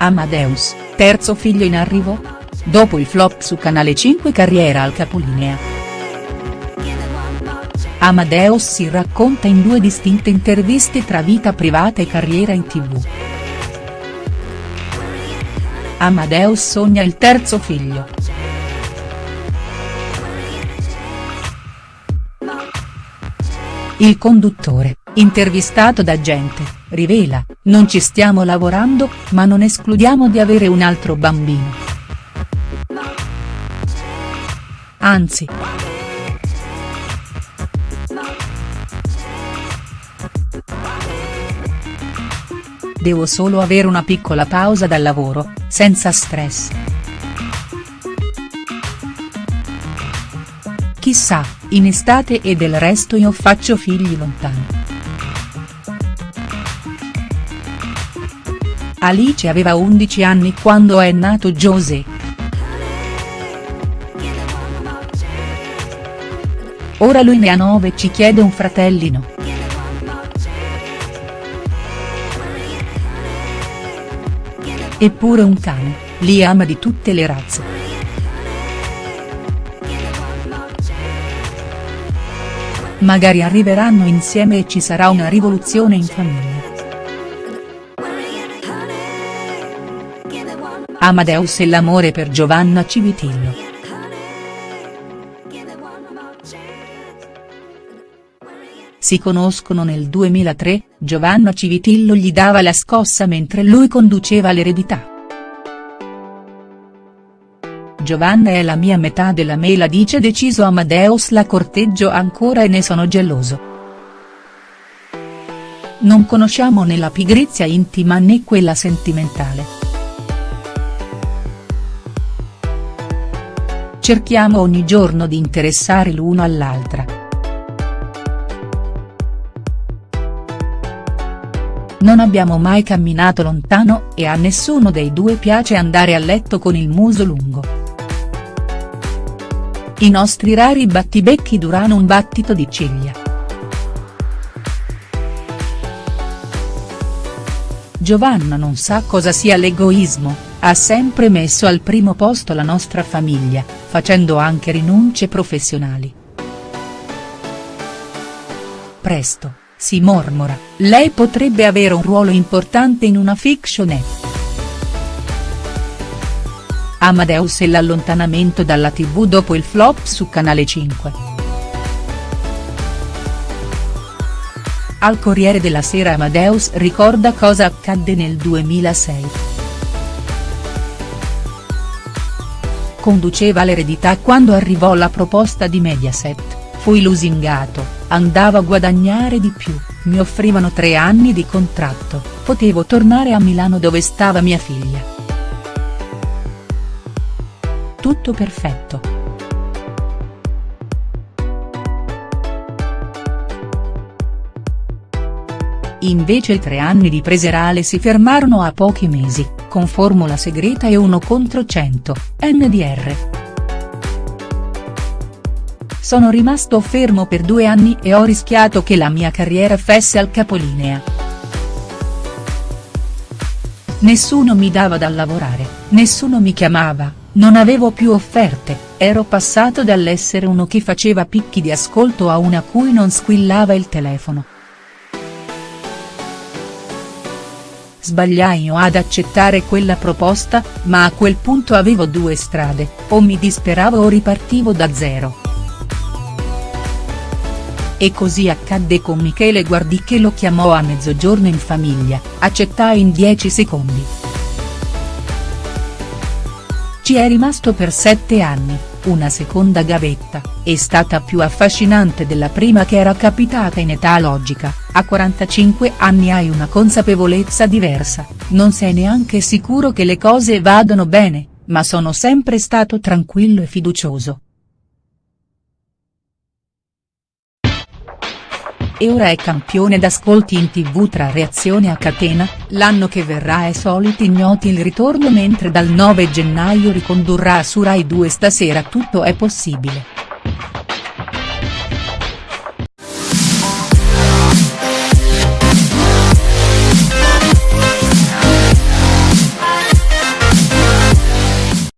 Amadeus, terzo figlio in arrivo? Dopo il flop su Canale 5 carriera al capolinea. Amadeus si racconta in due distinte interviste tra vita privata e carriera in tv. Amadeus sogna il terzo figlio. Il conduttore, intervistato da Gente, rivela, non ci stiamo lavorando, ma non escludiamo di avere un altro bambino. Anzi. Devo solo avere una piccola pausa dal lavoro, senza stress. Chissà, in estate e del resto io faccio figli lontani. Alice aveva 11 anni quando è nato José. Ora lui ne ha 9 e ci chiede un fratellino. Eppure un cane, li ama di tutte le razze. Magari arriveranno insieme e ci sarà una rivoluzione in famiglia. Amadeus e l'amore per Giovanna Civitillo. Si conoscono nel 2003, Giovanna Civitillo gli dava la scossa mentre lui conduceva l'eredità. Giovanna è la mia metà della mela dice deciso Amadeus la corteggio ancora e ne sono geloso. Non conosciamo né la pigrizia intima né quella sentimentale. Cerchiamo ogni giorno di interessare l'uno all'altra. Non abbiamo mai camminato lontano e a nessuno dei due piace andare a letto con il muso lungo. I nostri rari battibecchi durano un battito di ciglia. Giovanna non sa cosa sia l'egoismo, ha sempre messo al primo posto la nostra famiglia, facendo anche rinunce professionali. Presto, si mormora, lei potrebbe avere un ruolo importante in una fictionette. Amadeus e l'allontanamento dalla tv dopo il flop su Canale 5. Al Corriere della Sera Amadeus ricorda cosa accadde nel 2006. Conduceva l'eredità quando arrivò la proposta di Mediaset, fui lusingato, andavo a guadagnare di più, mi offrivano tre anni di contratto, potevo tornare a Milano dove stava mia figlia. Tutto perfetto. Invece i tre anni di Preserale si fermarono a pochi mesi, con formula segreta e uno contro 100, NDR. Sono rimasto fermo per due anni e ho rischiato che la mia carriera fesse al capolinea. Nessuno mi dava da lavorare, nessuno mi chiamava, non avevo più offerte, ero passato dall'essere uno che faceva picchi di ascolto a una cui non squillava il telefono. Sbagliai ad accettare quella proposta, ma a quel punto avevo due strade, o mi disperavo o ripartivo da zero. E così accadde con Michele Guardi che lo chiamò a mezzogiorno in famiglia, accettai in 10 secondi. Ci è rimasto per sette anni, una seconda gavetta, è stata più affascinante della prima che era capitata in età logica, a 45 anni hai una consapevolezza diversa, non sei neanche sicuro che le cose vadano bene, ma sono sempre stato tranquillo e fiducioso. E ora è campione d'ascolti in tv tra reazione a catena, l'anno che verrà è soliti ignoti il ritorno mentre dal 9 gennaio ricondurrà su Rai 2 stasera tutto è possibile.